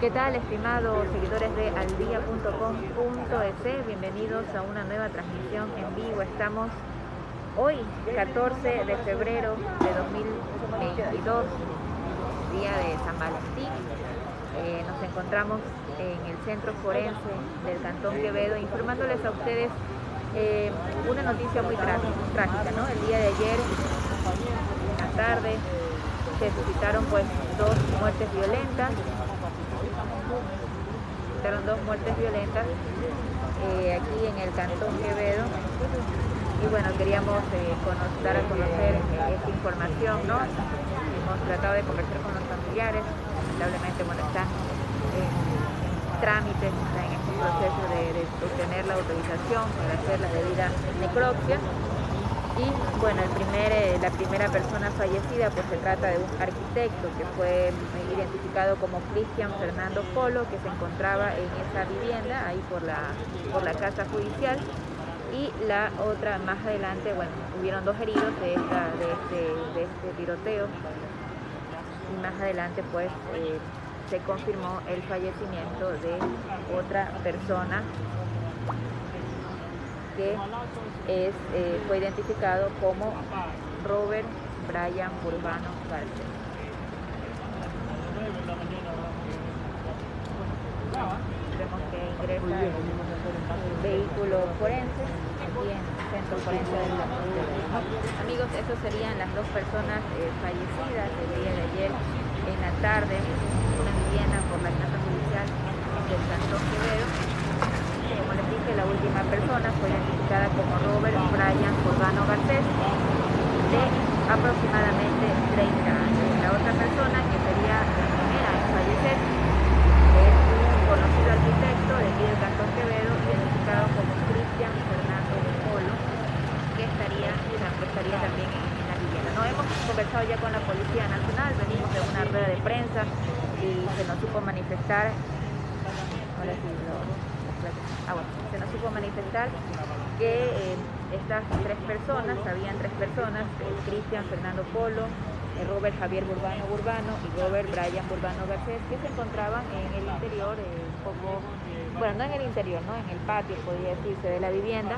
¿Qué tal, estimados seguidores de aldia.com.es? Bienvenidos a una nueva transmisión en vivo. Estamos hoy, 14 de febrero de 2022, día de San Valentín. Eh, nos encontramos en el centro forense del Cantón Quevedo informándoles a ustedes eh, una noticia muy trágica, ¿no? El día de ayer, la tarde, se suscitaron pues dos muertes violentas. Suscitaron dos muertes violentas eh, aquí en el Cantón Quevedo. Y bueno, queríamos eh, dar a conocer eh, esta información, ¿no? Hemos tratado de conversar con los familiares, lamentablemente bueno, están en trámites, en este proceso de, de obtener la autorización para hacer la debida necropsia y bueno, el primer, eh, la primera persona fallecida pues se trata de un arquitecto que fue identificado como Cristian Fernando Polo, que se encontraba en esa vivienda, ahí por la, por la casa judicial. Y la otra, más adelante, bueno, hubieron dos heridos de, este, este tiroteo. Y más adelante pues eh, se confirmó el fallecimiento de otra persona que eh, fue identificado como Robert Brian Urbano García. Vemos que ingresa el vehículo forense aquí en el centro forense del Amigos, esas serían las dos personas eh, fallecidas el día de ayer en la tarde, una vivienda por la casa judicial del Cantón Quevedo última persona fue identificada como Robert Brian Urbano Garcés, de aproximadamente 30 años. La otra persona, que sería la primera en fallecer, es un conocido arquitecto de del Cantón Quevedo, identificado como Cristian Fernando Polo, que estaría, estaría también en la vivienda. No hemos conversado ya con la Policía Nacional, venimos de una rueda de prensa y se nos supo manifestar. Ahora sí, ah, bueno, se nos supo manifestar que eh, estas tres personas, habían tres personas, Cristian Fernando Polo, eh, Robert Javier Burbano Burbano y Robert Brian Burbano Garcés, que se encontraban en el interior, eh, un poco, bueno, no en el interior, ¿no? en el patio, podría decirse, de la vivienda.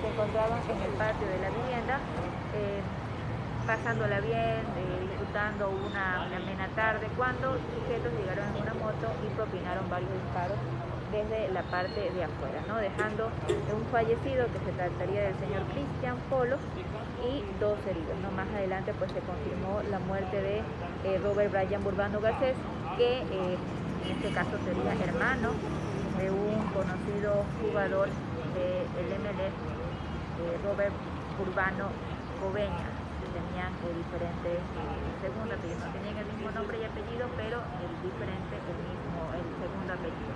Se encontraban en el patio de la vivienda pasándola bien, eh, disfrutando una, amena tarde, cuando sujetos llegaron en una moto y propinaron varios disparos desde la parte de afuera, ¿no? dejando un fallecido que se trataría del señor Cristian Polo y dos heridos. ¿no? Más adelante pues se confirmó la muerte de eh, Robert Brian Burbano Garcés, que eh, en este caso sería hermano de un conocido jugador del MLS, Robert Urbano Coveña tenían diferentes eh, segundos apellidos, no tenían el mismo nombre y apellido, pero el diferente, el mismo, el segundo apellido.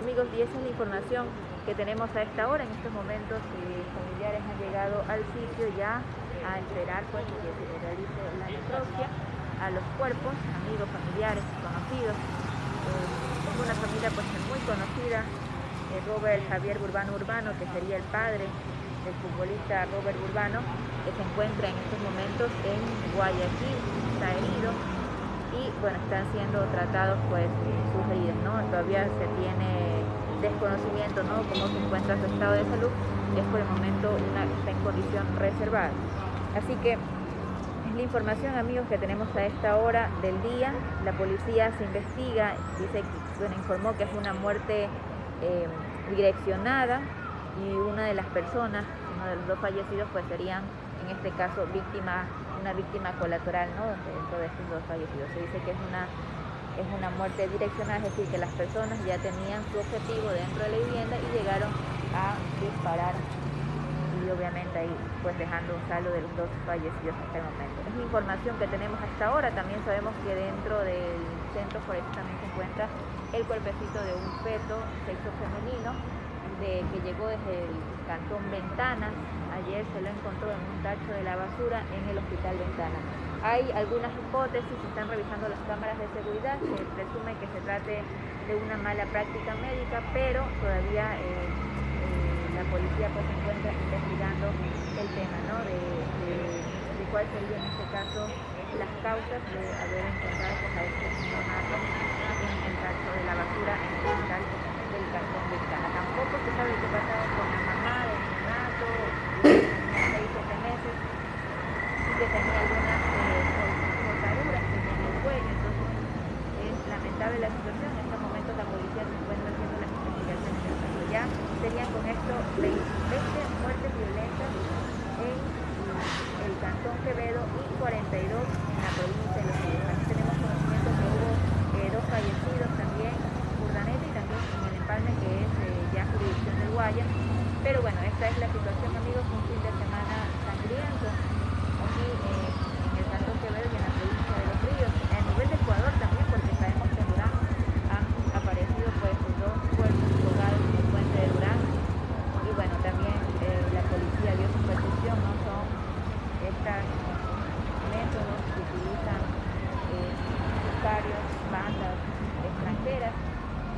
Amigos, y esa es la información que tenemos a esta hora. En estos momentos eh, familiares han llegado al sitio ya a esperar pues, que se realice la necropsia a los cuerpos, amigos, familiares, conocidos. Eh, es una familia pues muy conocida, eh, Robert Javier Urbano Urbano, que sería el padre del futbolista Robert Urbano, que se encuentra en estos momentos en Guayaquil, está herido y bueno, están siendo tratados pues sus heridas, ¿no? Todavía se tiene desconocimiento, ¿no? Cómo se encuentra su estado de salud, es por el momento una, está en condición reservada. Así que es la información, amigos, que tenemos a esta hora del día. La policía se investiga, dice, bueno, informó que es una muerte eh, direccionada y una de las personas, de los dos fallecidos, pues serían en este caso víctima, una víctima colateral ¿no? dentro de estos dos fallecidos. Se dice que es una, es una muerte direccional, es decir, que las personas ya tenían su objetivo dentro de la vivienda y llegaron a disparar y obviamente ahí pues dejando un saldo de los dos fallecidos hasta el momento. Es información que tenemos hasta ahora, también sabemos que dentro del centro forense también se encuentra el cuerpecito de un feto sexo femenino de, que llegó desde el cantón Ventanas. Ayer se lo encontró en un tacho de la basura en el hospital Ventanas. Hay algunas hipótesis, se están revisando las cámaras de seguridad, se presume que se trate de una mala práctica médica, pero todavía eh, eh, la policía pues, se encuentra investigando el tema ¿no? de, de, cuál sería en este caso las causas de haber encontrado pues, a este neonato en el caso de la basura en el hospital del cantón de se sabe qué pasaba con la mamá neonato, tenía 6 7 meses, y que tenía algunas eh, cortaduras que tenía en el cuello, entonces es lamentable la situación. En estos momentos la policía se encuentra haciendo las investigaciones del caso. Ya serían con esto 20 muertes violentas en el cantón Quevedo y 42 en la provincia de Los Ríos. Aquí tenemos conocimiento que hubo eh, dos fallecidos también, Urdaneta y también en el empalme que es eh, ya jurisdicción del Guaya. Pero bueno, esta es la situación amigos, un fin de semana sangriento aquí eh, en el cantón Quevedo y en la provincia de Los Ríos. A nivel de Ecuador también, porque sabemos que en Durán han aparecido pues dos cuerpos colgados en el puente de Durán. Y bueno, también eh, la policía dio su percepción, ¿no? Son estos métodos que utilizan eh, sicarios, bandas extranjeras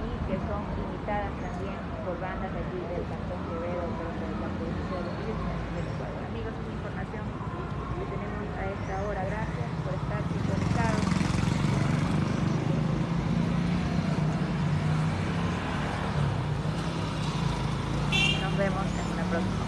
y que son imitadas también por bandas de aquí del Cantón Quevedo, pero de la provincia de Los del Ecuador. Amigos, es información que tenemos a esta hora. Gracias por estar sintonizados. Nos vemos en una próxima.